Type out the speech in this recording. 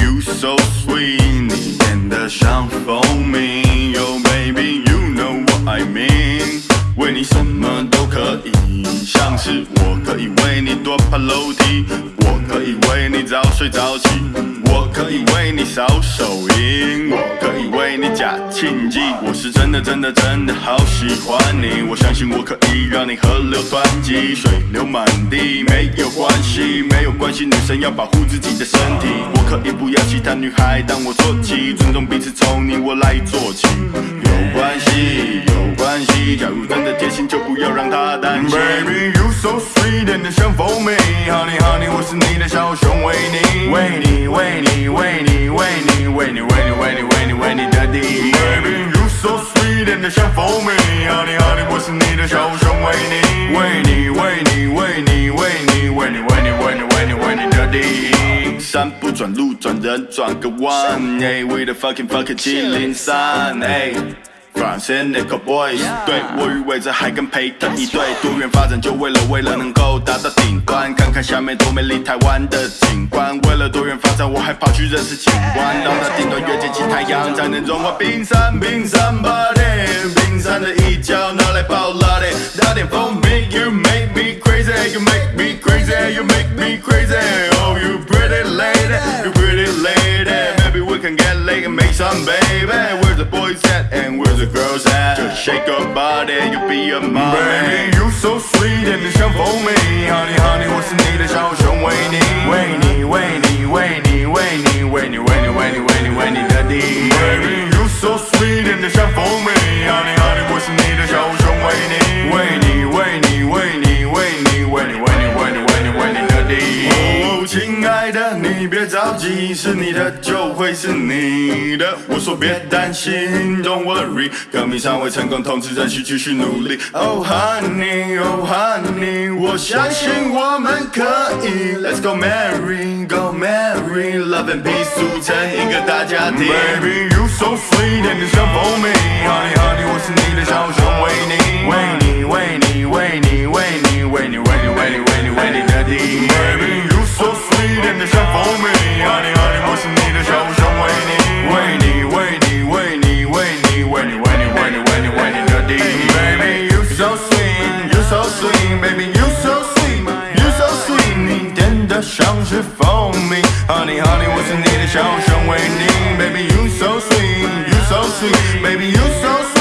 You so sweet，你甜得像蜂蜜。Oh baby，you know what I mean，为你什么都可以，像是我可以为你多爬楼梯。可以为你早睡早起，我可以为你扫手印，我可以为你假庆忌。我是真的真的真的好喜欢你，我相信我可以让你河流湍急，水流满地，没有关系，没有关系，女生要保护自己的身体。我可以不要其他女孩当我坐骑，尊重彼此从你我来做起。有关系，有关系，假如真的贴心，就不要让她担心。So sweet and 像蜂蜜，Honey Honey，我是你的小熊维尼，为你为你为你为你为你为你为你为你为你的第一。Baby, you so sweet and 像蜂蜜，Honey Honey，我是你的小熊维尼，为你为你为你为你为你为你为你为你为你的第一。山不转路转人转个弯，哎，We the fucking fucking 七零三，哎。Nickel Boys，对我与伟泽还跟培特一对，多元发展就为了为了能够达到顶端，看看下面多美丽台湾的景观。为了多元发展，我还跑去认识景观，到那顶端越接近太阳，才能融化冰山。冰山 body，冰山的一角拿来爆辣的，打点蜂蜜，You make me crazy，You make me crazy，You make me crazy，Oh you pretty lady，You pretty lady，Maybe we can get late and make some the boys at and where's the girls at? Just shake your body, you'll be a man. Baby, you so sweet and it's for me, honey, honey. 着急，是你的就会是你的。我说别担心，Don't worry，革命尚未成功，同志仍需继续努力。Oh honey，Oh honey，我相信我们可以。Let's go marry，Go marry，Love and peace，组成一个大家庭。 Baby, you so sweet and 像蜂蜜，Honey Honey，我是你的小熊维尼，为你为你为你为你为你为你为你为你为你的第一。Baby, you so sweet and 像蜂蜜，Honey so sweet, baby, you so sweet, you so sweet 你真的像是蜂蜜，Honey Honey，我是你的小熊维尼，baby you so sweet, you so sweet. Baby, you so sweet。